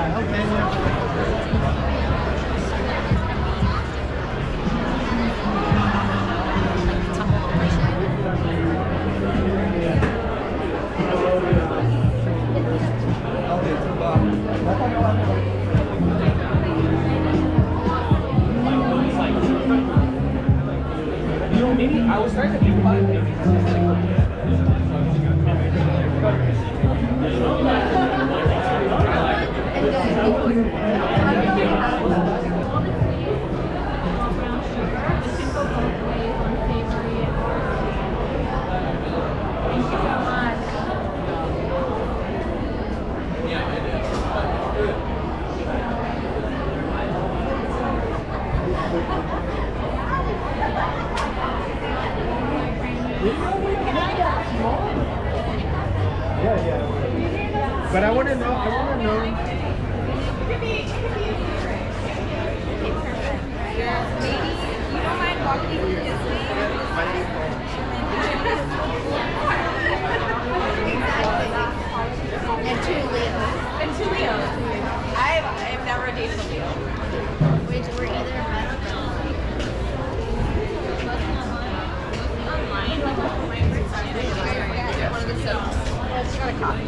side. Okay. You know, maybe I was trying to think about it. But I want to know. I want to know. Maybe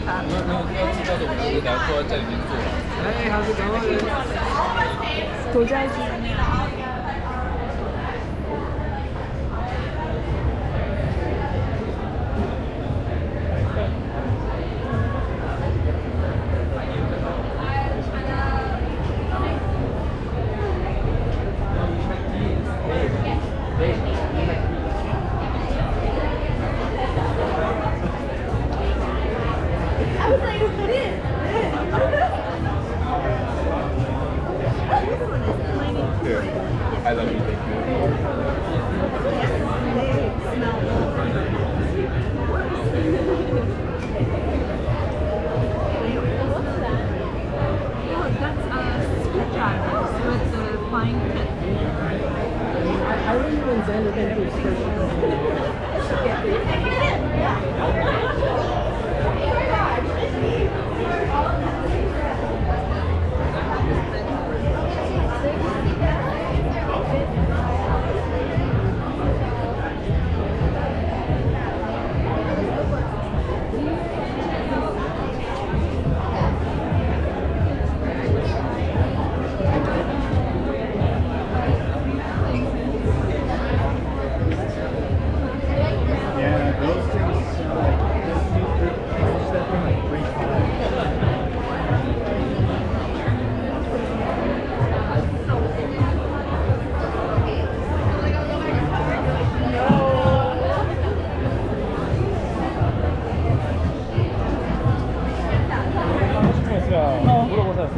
那那我都要的，的。哎，还是中国人多。I remember when Xander came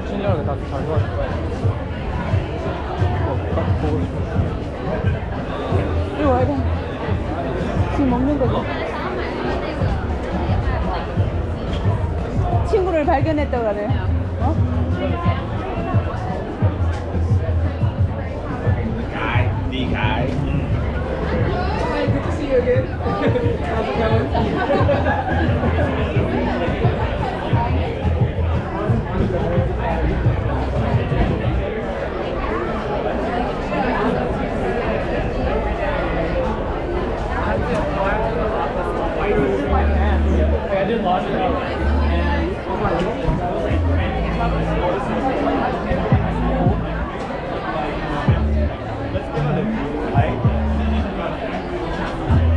신기하게 다잘 좋아할 거야. 어, 딱 보고 싶어. 이거 알고. 지금 먹는 거죠? 친구를 발견했다고 그래. 어? Guy, the guy. Hi, good to see you again. How's it going?